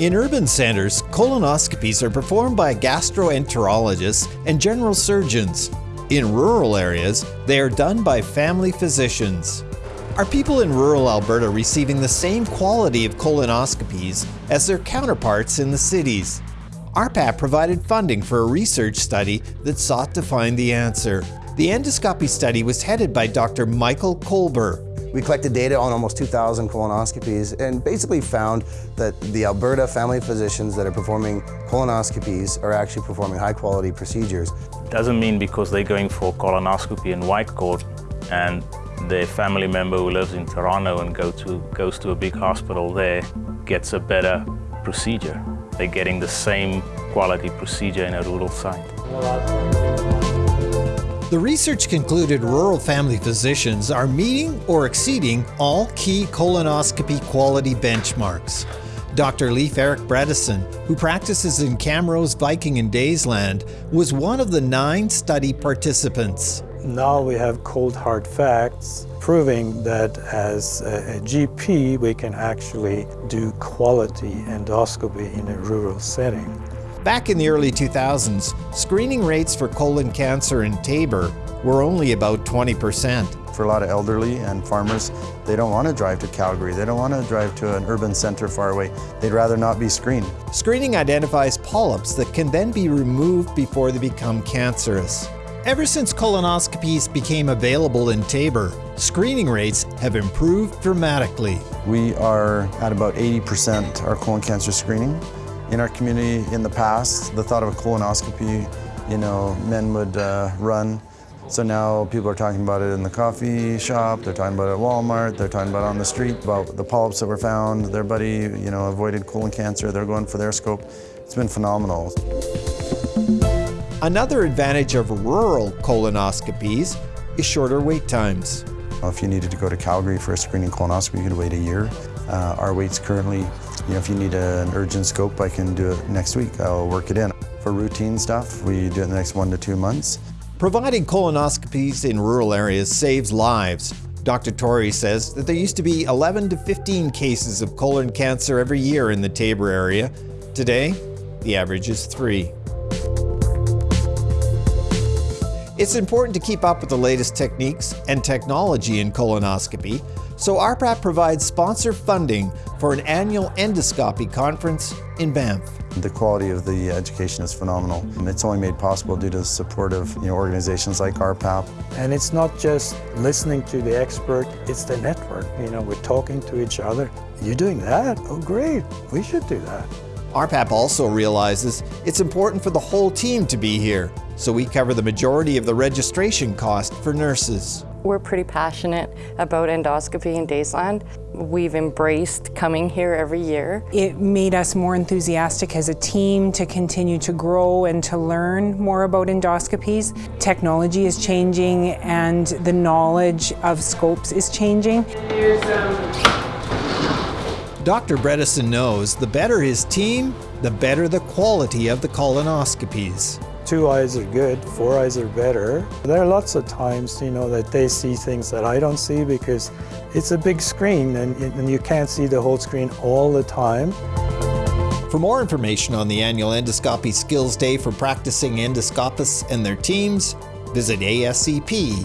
In urban centers, colonoscopies are performed by gastroenterologists and general surgeons. In rural areas, they are done by family physicians. Are people in rural Alberta receiving the same quality of colonoscopies as their counterparts in the cities? RPAP provided funding for a research study that sought to find the answer. The endoscopy study was headed by Dr. Michael Kolber, we collected data on almost 2,000 colonoscopies and basically found that the Alberta family physicians that are performing colonoscopies are actually performing high quality procedures. Doesn't mean because they're going for colonoscopy in Whitecourt and their family member who lives in Toronto and go to, goes to a big hospital there gets a better procedure. They're getting the same quality procedure in a rural site. The research concluded rural family physicians are meeting or exceeding all key colonoscopy quality benchmarks. Dr. Leif Eric Bredesen, who practices in Camrose, Viking and Daysland, was one of the nine study participants. Now we have cold hard facts proving that as a, a GP we can actually do quality endoscopy in a rural setting. Back in the early 2000s, screening rates for colon cancer in Taber were only about 20%. For a lot of elderly and farmers, they don't want to drive to Calgary. They don't want to drive to an urban center far away. They'd rather not be screened. Screening identifies polyps that can then be removed before they become cancerous. Ever since colonoscopies became available in Taber, screening rates have improved dramatically. We are at about 80% our colon cancer screening in our community in the past, the thought of a colonoscopy, you know, men would uh, run. So now people are talking about it in the coffee shop, they're talking about it at Walmart, they're talking about it on the street, about the polyps that were found. Their buddy, you know, avoided colon cancer, they're going for their scope. It's been phenomenal. Another advantage of rural colonoscopies is shorter wait times. If you needed to go to Calgary for a screening colonoscopy, you could wait a year. Uh, our wait's currently you know, if you need an urgent scope, I can do it next week. I'll work it in. For routine stuff, we do it in the next one to two months. Providing colonoscopies in rural areas saves lives. Dr. Torrey says that there used to be 11 to 15 cases of colon cancer every year in the Taber area. Today, the average is three. It's important to keep up with the latest techniques and technology in colonoscopy, so RPAP provides sponsor funding for an annual endoscopy conference in Banff. The quality of the education is phenomenal. It's only made possible due to the support of you know, organizations like RPAP. And it's not just listening to the expert, it's the network. You know, we're talking to each other. You're doing that? Oh, great. We should do that. RPAP also realizes it's important for the whole team to be here, so we cover the majority of the registration cost for nurses. We're pretty passionate about endoscopy in Daysland. We've embraced coming here every year. It made us more enthusiastic as a team to continue to grow and to learn more about endoscopies. Technology is changing and the knowledge of scopes is changing. Dr. Bredesen knows the better his team, the better the quality of the colonoscopies. Two eyes are good, four eyes are better. There are lots of times, you know, that they see things that I don't see because it's a big screen and, and you can't see the whole screen all the time. For more information on the annual Endoscopy Skills Day for practicing endoscopists and their teams, visit ascp.ca.